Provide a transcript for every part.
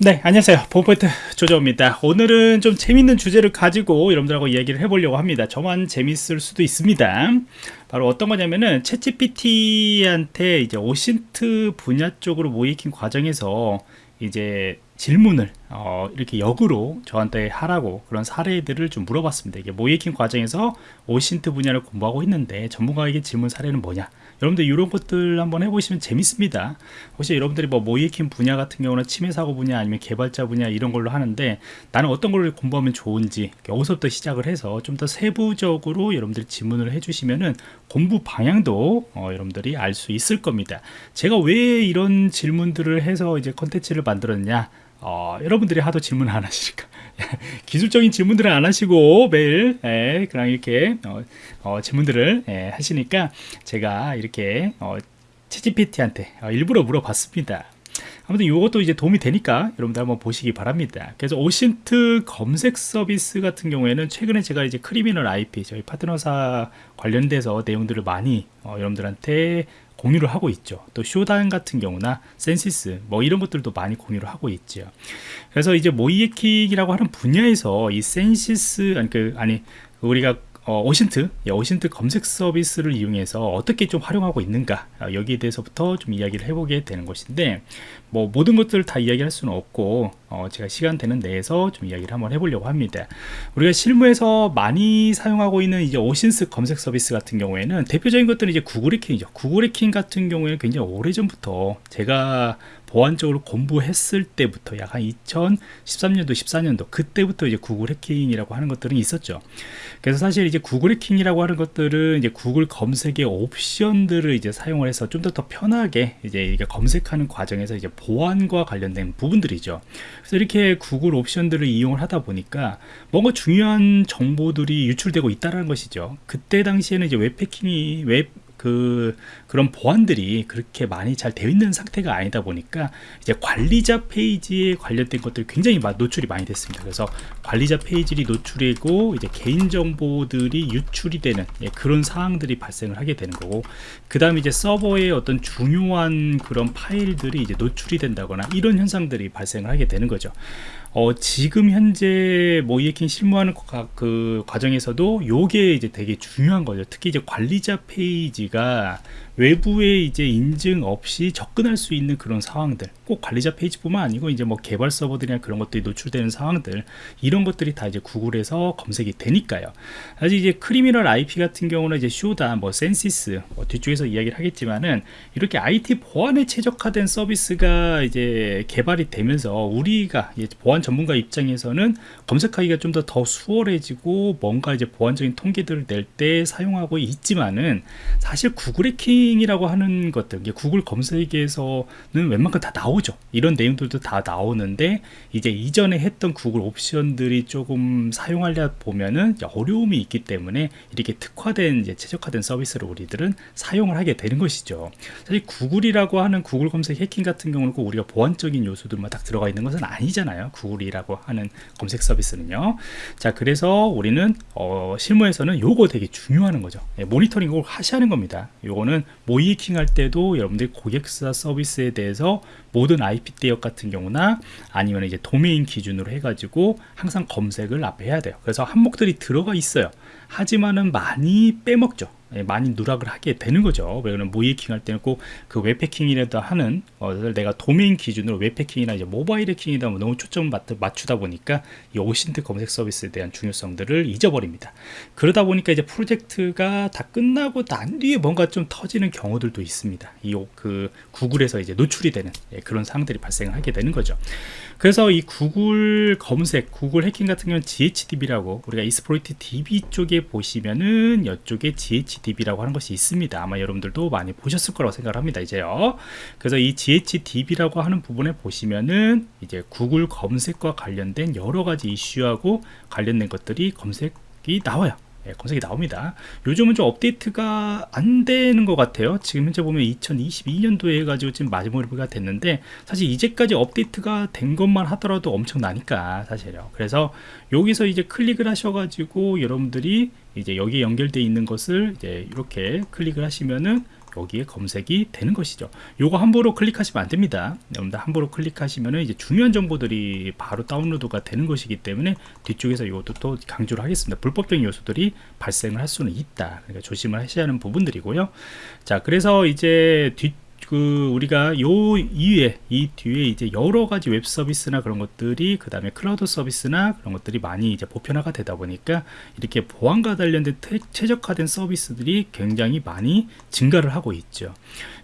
네 안녕하세요. 보포인트 조조입니다. 오늘은 좀 재밌는 주제를 가지고 여러분들하고 이야기를 해보려고 합니다. 저만 재밌을 수도 있습니다. 바로 어떤 거냐면은 챗GPT한테 이제 오신트 분야 쪽으로 모이킹 과정에서 이제 질문을 어, 이렇게 역으로 저한테 하라고 그런 사례들을 좀 물어봤습니다. 이게 모이킹 과정에서 오신트 분야를 공부하고 있는데 전문가에게 질문 사례는 뭐냐 여러분들 이런 것들 한번 해보시면 재밌습니다. 혹시 여러분들이 뭐 모이킹 분야 같은 경우는 침해 사고 분야 아니면 개발자 분야 이런 걸로 하는데 나는 어떤 걸 공부하면 좋은지 여기서부터 시작을 해서 좀 더 세부적으로 여러분들이 질문을 해주시면은 공부 방향도 어, 여러분들이 알 수 있을 겁니다. 제가 왜 이런 질문들을 해서 이제 컨텐츠를 만들었냐? 어, 여러분들이 하도 질문 안 하시니까 기술적인 질문들을 안 하시고 매일 예, 그냥 이렇게 어, 어, 질문들을 예, 하시니까 제가 이렇게 어, ChatGPT한테 어, 일부러 물어봤습니다. 아무튼 이것도 이제 도움이 되니까 여러분들 한번 보시기 바랍니다. 그래서 OSINT 검색 서비스 같은 경우에는 최근에 제가 이제 Criminal IP 저희 파트너사 관련돼서 내용들을 많이 어, 여러분들한테 공유를 하고 있죠. 또 Shodan 같은 경우나 Censys 뭐 이런 것들도 많이 공유를 하고 있죠. 그래서 이제 모의해킹이라고 하는 분야에서 이 Censys 아니 그 아니 우리가 어, 오신트, 예, 오신트 검색 서비스를 이용해서 어떻게 좀 활용하고 있는가 어, 여기에 대해서부터 좀 이야기를 해보게 되는 것인데 뭐 모든 것들을 다 이야기할 수는 없고 어, 제가 시간 되는 내에서 좀 이야기를 한번 해보려고 합니다. 우리가 실무에서 많이 사용하고 있는 이제 오신스 검색 서비스 같은 경우에는 대표적인 것들은 이제 구글 해킹이죠. 구글 해킹 같은 경우에는 굉장히 오래전부터 제가 보안적으로 공부했을 때부터 약 한 2013년도 14년도 그때부터 이제 구글 해킹이라고 하는 것들은 있었죠. 그래서 사실 이제 구글 해킹이라고 하는 것들은 이제 구글 검색의 옵션들을 이제 사용을 해서 좀 더 더 편하게 이제 이게 검색하는 과정에서 이제 보안과 관련된 부분들이죠. 그래서 이렇게 구글 옵션들을 이용을 하다 보니까 뭔가 중요한 정보들이 유출되고 있다는 것이죠. 그때 당시에는 이제 웹 해킹이 웹 그 그런 보안들이 그렇게 많이 잘 되어 있는 상태가 아니다 보니까 이제 관리자 페이지에 관련된 것들이 굉장히 노출이 많이 됐습니다. 그래서 관리자 페이지를 노출이고 이제 개인 정보들이 유출이 되는 예, 그런 상황들이 발생을 하게 되는 거고 그 다음에 이제 서버에 어떤 중요한 그런 파일들이 이제 노출이 된다거나 이런 현상들이 발생을 하게 되는 거죠. 어, 지금 현재 모이에킹 실무하는 그 과정에서도 요게 이제 되게 중요한 거죠. 특히 이제 관리자 페이지가 외부에 이제 인증 없이 접근할 수 있는 그런 상황들 꼭 관리자 페이지뿐만 아니고 이제 뭐 개발 서버들이나 그런 것들이 노출되는 상황들 이런 것들이 다 이제 구글에서 검색이 되니까요. 사실 이제 Criminal IP 같은 경우는 이제 Shodan 뭐 Censys 뭐 뒤쪽에서 이야기를 하겠지만은 이렇게 IT 보안에 최적화된 서비스가 이제 개발이 되면서 우리가 보안 전문가 입장에서는 검색하기가 좀 더 더 수월해지고 뭔가 이제 보안적인 통계들을 낼 때 사용하고 있지만은 사실 구글의 key searching이라고 하는 것들 구글 검색에서는 웬만큼 다 나오죠. 이런 내용들도 다 나오는데 이제 이전에 했던 구글 옵션들이 조금 사용하려 보면은 어려움이 있기 때문에 이렇게 특화된 이제 최적화된 서비스를 우리들은 사용을 하게 되는 것이죠. 사실 구글이라고 하는 구글 검색 해킹 같은 경우는 꼭 우리가 보안적인 요소들만 딱 들어가 있는 것은 아니잖아요. 구글이라고 하는 검색 서비스는요. 자 그래서 우리는 어, 실무에서는 요거 되게 중요한 거죠. 예, 모니터링을 하는 겁니다. 요거는 모이킹 할 때도 여러분들이 고객사 서비스에 대해서 모든 IP 대역 같은 경우나 아니면 이제 도메인 기준으로 해가지고 항상 검색을 앞에 해야 돼요. 그래서 항목들이 들어가 있어요. 하지만은 많이 빼먹죠. 예, 많이 누락을 하게 되는 거죠. 왜냐면 모이킹 할 때는 꼭 그 웹해킹이라도 하는 어, 내가 도메인 기준으로 웹해킹이나 이제 모바일 해킹이다 뭐 너무 초점 맞추다 보니까 이 오신트 검색 서비스에 대한 중요성들을 잊어버립니다. 그러다 보니까 이제 프로젝트가 다 끝나고 난 뒤에 뭔가 좀 터지는 경우들도 있습니다. 이 그 구글에서 이제 노출이 되는 예, 그런 상황들이 발생을 하게 되는 거죠. 그래서 이 구글 검색 구글 해킹 같은 경우는 GHDB라고 우리가 이스프로이트 DB 쪽에 보시면은 이쪽에 GHDB 라고 하는 것이 있습니다. 아마 여러분들도 많이 보셨을 거라고 생각을 합니다. 이제요. 그래서 이 GHDB라고 하는 부분에 보시면은 이제 구글 검색과 관련된 여러 가지 이슈하고 관련된 것들이 검색이 나와요 예, 검색이 나옵니다. 요즘은 좀 업데이트가 안 되는 것 같아요. 지금 현재 보면 2022년도에 해가지고 지금 마지막으로가 됐는데 사실 이제까지 업데이트가 된 것만 하더라도 엄청나니까 사실요. 그래서 여기서 이제 클릭을 하셔가지고 여러분들이 이제 여기 연결되어 있는 것을 이제 이렇게 클릭을 하시면은 여기에 검색이 되는 것이죠. 요거 함부로 클릭하시면 안 됩니다. 여러분들 함부로 클릭하시면은 이제 중요한 정보들이 바로 다운로드가 되는 것이기 때문에 뒤쪽에서 이것도 또 강조를 하겠습니다. 불법적인 요소들이 발생을 할 수는 있다. 그러니까 조심을 하셔야 하는 부분들이고요. 자 그래서 이제 뒤 그 우리가 요 이후에 이 뒤에 이제 여러 가지 웹 서비스나 그런 것들이 그 다음에 클라우드 서비스나 그런 것들이 많이 이제 보편화가 되다 보니까 이렇게 보안과 관련된 최적화된 서비스들이 굉장히 많이 증가를 하고 있죠.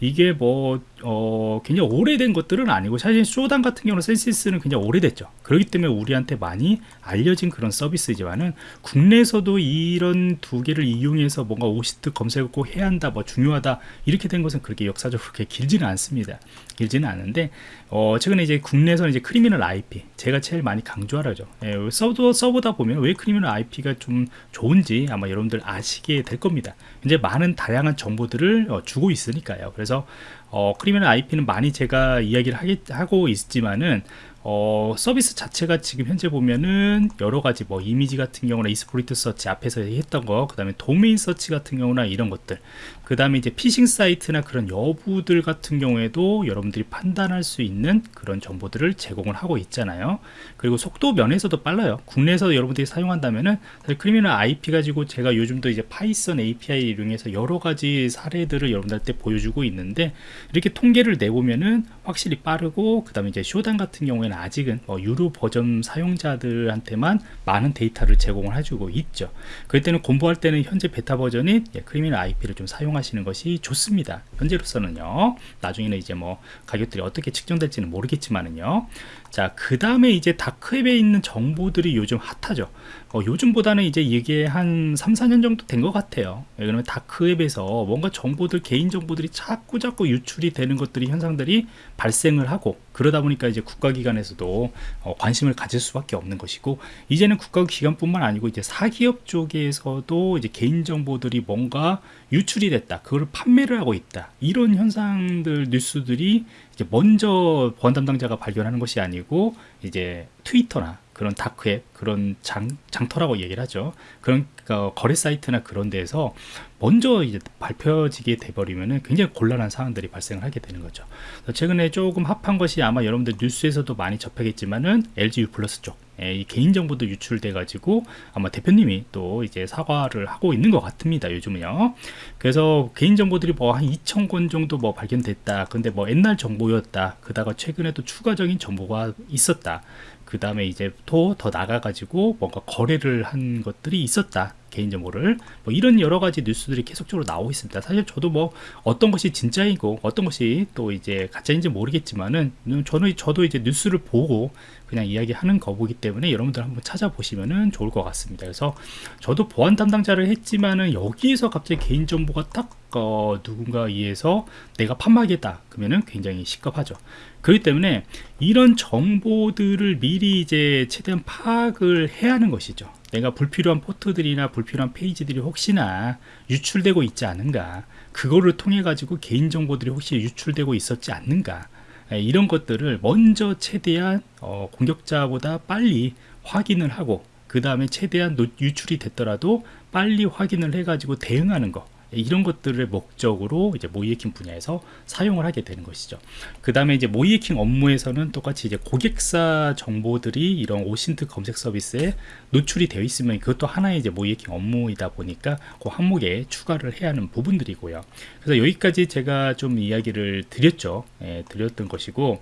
이게 뭐 어, 굉장히 오래된 것들은 아니고 사실 Shodan 같은 경우는 Censys는 굉장히 오래됐죠. 그렇기 때문에 우리한테 많이 알려진 그런 서비스지만은 국내에서도 이런 두 개를 이용해서 뭔가 OSINT 검색을 꼭 해야 한다 뭐 중요하다 이렇게 된 것은 그렇게 역사적으로 길지는 않습니다. 길지는 않은데 어, 최근에 이제 국내에서는 이제 Criminal IP 제가 제일 많이 강조하라죠. 예, 서버, 서버다 보면 왜 Criminal IP가 좀 좋은지 아마 여러분들 아시게 될 겁니다. 이제 많은 다양한 정보들을 어, 주고 있으니까요. 그래서 어, Criminal IP는 많이 제가 이야기를 하기, 하고 있지만은 어, 서비스 자체가 지금 현재 보면은 여러 가지 뭐 이미지 같은 경우나 exploit search 앞에서 했던 거, 그 다음에 domain search 같은 경우나 이런 것들, 그 다음에 이제 피싱 사이트나 그런 여부들 같은 경우에도 여러분들이 판단할 수 있는 그런 정보들을 제공을 하고 있잖아요. 그리고 속도 면에서도 빨라요. 국내에서 여러분들이 사용한다면은 사실 Criminal IP 가지고 제가 요즘도 이제 Python API 이용해서 여러 가지 사례들을 여러분들한테 보여주고 있는데 이렇게 통계를 내보면은 확실히 빠르고 그 다음에 이제 Shodan 같은 경우에는 아직은 뭐 유료 버전 사용자들한테만 많은 데이터를 제공을 해주고 있죠 그럴 때는 공부할 때는 현재 베타 버전인 예, Criminal IP를 좀 사용하시는 것이 좋습니다. 현재로서는요. 나중에는 이제 뭐 가격들이 어떻게 측정될지는 모르겠지만은요 자 그 다음에 이제 다크웹에 있는 정보들이 요즘 핫하죠. 어, 요즘보다는 이제 이게 한 3, 4년 정도 된 것 같아요. 그러면 다크웹에서 뭔가 정보들 개인 정보들이 자꾸 자꾸 유출이 되는 것들이 현상들이 발생을 하고 그러다 보니까 이제 국가기관에서도 어, 관심을 가질 수밖에 없는 것이고 이제는 국가기관뿐만 아니고 이제 사기업 쪽에서도 이제 개인 정보들이 뭔가 유출이 됐다 그걸 판매를 하고 있다. 이런 현상들 뉴스들이 먼저 보안 담당자가 발견하는 것이 아니고 이제 트위터나 그런 다크앱 그런 장, 장터라고 얘기를 하죠. 그런 어, 거래 사이트나 그런 데에서 먼저 이제 발표지게 돼버리면은 굉장히 곤란한 상황들이 발생을 하게 되는 거죠. 최근에 조금 합한 것이 아마 여러분들 뉴스에서도 많이 접하겠지만은 LG U 플러스 쪽 예, 이 개인정보도 유출돼 가지고 아마 대표님이 또 이제 사과를 하고 있는 것 같습니다 요즘은요. 그래서 개인정보들이 뭐 한 2,000건 정도 뭐 발견됐다. 근데 뭐 옛날 정보였다. 그다가 최근에 또 추가적인 정보가 있었다 그 다음에 이제 또 더 나가 가지고 뭔가 거래를 한 것들이 있었다 개인정보를. 뭐 이런 여러 가지 뉴스들이 계속적으로 나오고 있습니다. 사실 저도 뭐 어떤 것이 진짜이고 어떤 것이 또 이제 가짜인지 모르겠지만은 저는 저도 이제 뉴스를 보고 그냥 이야기하는 거보기 때문에 여러분들 한번 찾아보시면은 좋을 것 같습니다. 그래서 저도 보안 담당자를 했지만은 여기에서 갑자기 개인정보가 딱 어, 누군가 의해서 내가 판매하겠다 그러면은 굉장히 시급하죠. 그렇기 때문에 이런 정보들을 미리 이제 최대한 파악을 해야 하는 것이죠. 내가 불필요한 포트들이나 불필요한 페이지들이 혹시나 유출되고 있지 않은가 그거를 통해 가지고 개인정보들이 혹시 유출되고 있었지 않는가 예, 이런 것들을 먼저 최대한 어, 공격자보다 빨리 확인을 하고 그 다음에 최대한 유출이 됐더라도 빨리 확인을 해 가지고 대응하는 것 이런 것들을 목적으로 이제 모이해킹 분야에서 사용을 하게 되는 것이죠. 그 다음에 이제 모이해킹 업무에서는 똑같이 이제 고객사 정보들이 이런 오신트 검색 서비스에 노출이 되어 있으면 그것도 하나의 이제 모이해킹 업무이다 보니까 그 항목에 추가를 해야 하는 부분들이고요. 그래서 여기까지 제가 좀 이야기를 드렸죠. 예, 드렸던 것이고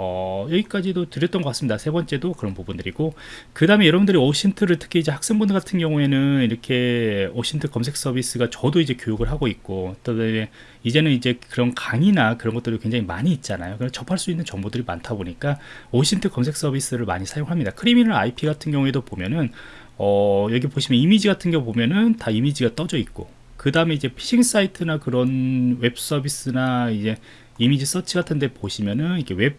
어, 여기까지도 드렸던 것 같습니다. 세 번째도 그런 부분들이고 그 다음에 여러분들이 오신트를 특히 이제 학생분들 같은 경우에는 이렇게 오신트 검색 서비스가 저도 이제 교육을 하고 있고 또 이제는 이제 그런 강의나 그런 것들이 굉장히 많이 있잖아요. 그래서 접할 수 있는 정보들이 많다 보니까 오신트 검색 서비스를 많이 사용합니다. 크리미널 IP 같은 경우에도 보면은 어, 여기 보시면 이미지 같은 경우 보면은 다 이미지가 떠져 있고 그 다음에 이제 피싱 사이트나 그런 웹 서비스나 이제 image search 같은 데 보시면은 이게 웹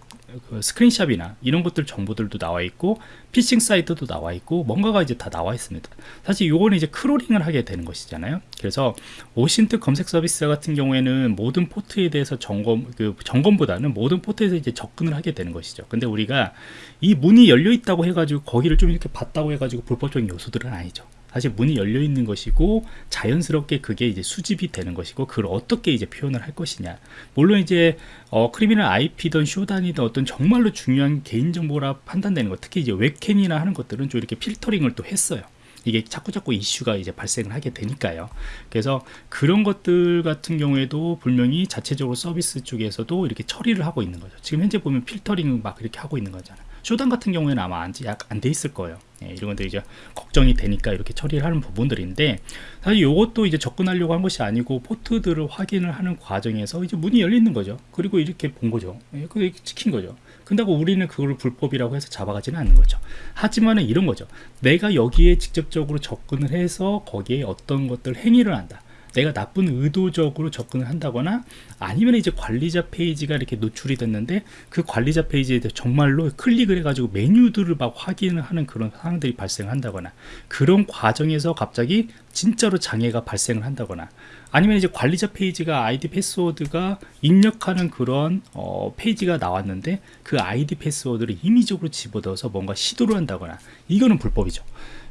그 스크린샷이나 이런 것들 정보들도 나와 있고 피싱 사이트도 나와 있고 뭔가가 이제 다 나와 있습니다. 사실 요거는 이제 크롤링을 하게 되는 것이잖아요. 그래서 OSINT 검색 서비스 같은 경우에는 모든 포트에 대해서 점검 그 점검보다는 모든 포트에서 이제 접근을 하게 되는 것이죠. 근데 우리가 이 문이 열려 있다고 해가지고 거기를 좀 이렇게 봤다고 해가지고 불법적인 요소들은 아니죠 사실 문이 열려 있는 것이고 자연스럽게 그게 이제 수집이 되는 것이고 그걸 어떻게 이제 표현을 할 것이냐 물론 이제 어, 크리미널 IP든 쇼단이든 어떤 정말로 중요한 개인정보라 판단되는 것 특히 이제 웹캠이나 하는 것들은 좀 이렇게 필터링을 또 했어요 이게 자꾸 자꾸 이슈가 이제 발생을 하게 되니까요. 그래서 그런 것들 같은 경우에도 분명히 자체적으로 서비스 쪽에서도 이렇게 처리를 하고 있는 거죠. 지금 현재 보면 필터링 막 이렇게 하고 있는 거잖아요. Shodan 같은 경우에는 아마 안 돼 있을 거예요. 예, 이런 것들이 이제 걱정이 되니까 이렇게 처리를 하는 부분들인데 사실 이것도 이제 접근하려고 한 것이 아니고 포트들을 확인을 하는 과정에서 이제 문이 열리는 거죠. 그리고 이렇게 본 거죠. 예, 그게 찍힌 거죠. 근다고 우리는 그걸 불법이라고 해서 잡아가지는 않는 거죠. 하지만은 이런 거죠. 내가 여기에 직접적으로 접근을 해서 거기에 어떤 것들 행위를 한다. 내가 나쁜 의도적으로 접근을 한다거나 아니면 이제 관리자 페이지가 이렇게 노출이 됐는데 그 관리자 페이지에 정말로 클릭을 해가지고 메뉴들을 막 확인을 하는 그런 상황들이 발생한다거나 그런 과정에서 갑자기 진짜로 장애가 발생을 한다거나 아니면 이제 관리자 페이지가 아이디 패스워드가 입력하는 그런 어, 페이지가 나왔는데 그 아이디 패스워드를 임의적으로 집어넣어서 뭔가 시도를 한다거나 이거는 불법이죠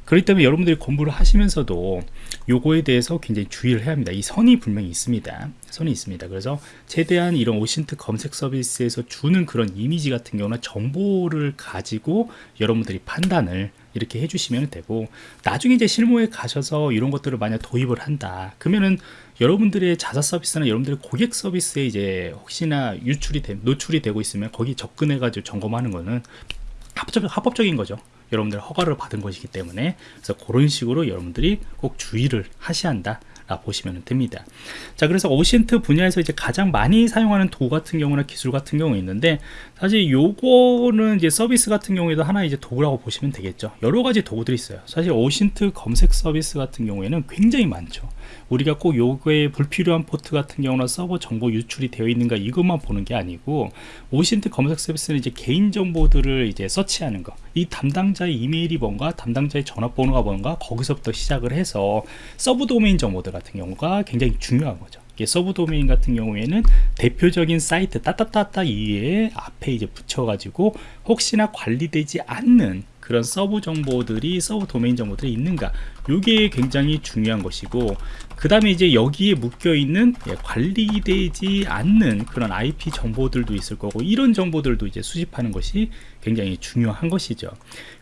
그렇기 때문에 여러분들이 공부를 하시면서도 요거에 대해서 굉장히 주의를 해야 합니다. 이 선이 분명히 있습니다. 선이 있습니다. 그래서 최대한 이런 오신트 검색 서비스에서 주는 그런 이미지 같은 경우는 정보를 가지고 여러분들이 판단을 이렇게 해주시면 되고 나중에 이제 실무에 가셔서 이런 것들을 만약 도입을 한다. 그러면은 여러분들의 자사 서비스나 여러분들의 고객 서비스에 이제 혹시나 유출이 되, 노출이 되고 있으면 거기 접근해 가지고 점검하는 거는 합법, 합법적인 거죠 여러분들 허가를 받은 것이기 때문에 그래서 그런 식으로 여러분들이 꼭 주의를 하셔야 한다 라 보시면 됩니다. 자 그래서 오신트 분야에서 이제 가장 많이 사용하는 도구 같은 경우나 기술 같은 경우 있는데 사실 요거는 이제 서비스 같은 경우에도 하나 이제 도구라고 보시면 되겠죠. 여러 가지 도구들이 있어요. 사실 OSINT 검색 서비스 같은 경우에는 굉장히 많죠. 우리가 꼭 요거에 불필요한 포트 같은 경우나 서버 정보 유출이 되어 있는가 이것만 보는 게 아니고 OSINT 검색 서비스는 이제 개인 정보들을 이제 서치하는 거 이 담당자의 이메일이 뭔가 담당자의 전화번호가 뭔가 거기서부터 시작을 해서 sub domain 정보들 같은 경우가 굉장히 중요한 거죠. sub domain 같은 경우에는 대표적인 사이트 따따따따 이에 앞에 이제 붙여가지고 혹시나 관리되지 않는 그런 sub 정보들이 sub domain 정보들이 있는가 이게 굉장히 중요한 것이고 그 다음에 이제 여기에 묶여 있는 예, 관리되지 않는 그런 IP 정보들도 있을 거고 이런 정보들도 이제 수집하는 것이 굉장히 중요한 것이죠.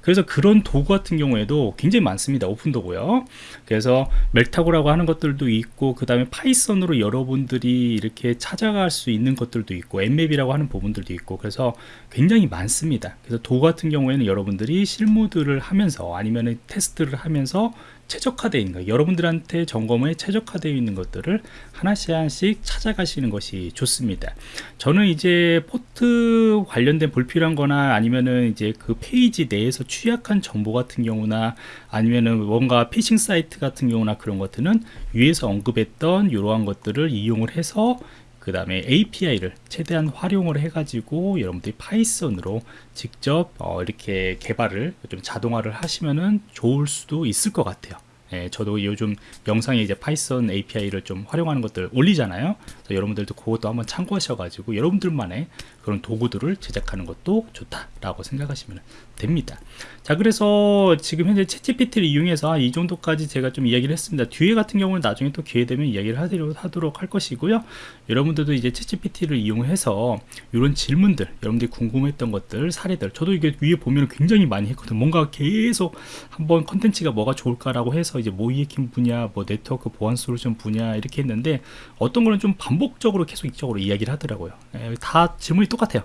그래서 그런 도구 같은 경우에도 굉장히 많습니다. 오픈 도구요. 그래서 Maltego라고 하는 것들도 있고 그 다음에 Python으로 여러분들이 이렇게 찾아갈 수 있는 것들도 있고 Nmap이라고 하는 부분들도 있고 그래서 굉장히 많습니다. 그래서 도구 같은 경우에는 여러분들이 실무들을 하면서 아니면 테스트를 하면서 최적화되어 있는 거 여러분들한테 점검에 최적화되어 있는 것들을 하나씩 하나씩 찾아가시는 것이 좋습니다. 저는 이제 포트 관련된 불필요한 거나 아니면은 이제 그 페이지 내에서 취약한 정보 같은 경우나 아니면은 뭔가 피싱 사이트 같은 경우나 그런 것들은 위에서 언급했던 이러한 것들을 이용을 해서 그 다음에 API를 최대한 활용을 해가지고 여러분들이 Python으로 직접 어 이렇게 개발을 좀 자동화를 하시면은 좋을 수도 있을 것 같아요. 예, 저도 요즘 영상에 이제 Python API를 좀 활용하는 것들 올리잖아요. 여러분들도 그것도 한번 참고하셔가지고 여러분들만의 그런 도구들을 제작하는 것도 좋다라고 생각하시면 됩니다. 자, 그래서 지금 현재 챗GPT를 이용해서 이 정도까지 제가 좀 이야기를 했습니다. 뒤에 같은 경우는 나중에 또 기회 되면 이야기를 하도록, 하도록 할 것이고요. 여러분들도 이제 챗GPT를 이용해서 이런 질문들, 여러분들이 궁금했던 것들, 사례들, 저도 이게 위에 보면 굉장히 많이 했거든요. 뭔가 계속 한번 컨텐츠가 뭐가 좋을까라고 해서 이제 모의해킹 분야, 뭐 네트워크 보안 솔루션 분야 이렇게 했는데 어떤 거는 좀 반복적으로 계속 이쪽으로 이야기를 하더라고요. 예, 다 질문이 똑같아요.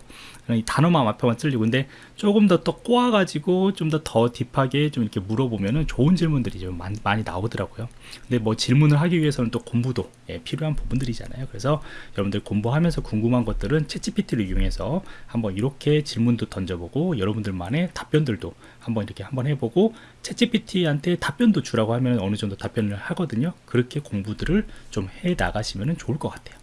이 단어만 앞에만 틀리고 근데 조금 더 또 꼬아가지고 좀 더 더 딥하게 좀 이렇게 물어보면은 좋은 질문들이 좀 많이, 많이 나오더라고요. 근데 뭐 질문을 하기 위해서는 또 공부도 예, 필요한 부분들이잖아요. 그래서 여러분들 공부하면서 궁금한 것들은 챗GPT를 이용해서 한번 이렇게 질문도 던져보고 여러분들만의 답변들도 한번 이렇게 한번 해보고 챗GPT한테 답변도 주라고 하면 어느 정도 답변을 하거든요. 그렇게 공부들을 좀 해 나가시면 좋을 것 같아요.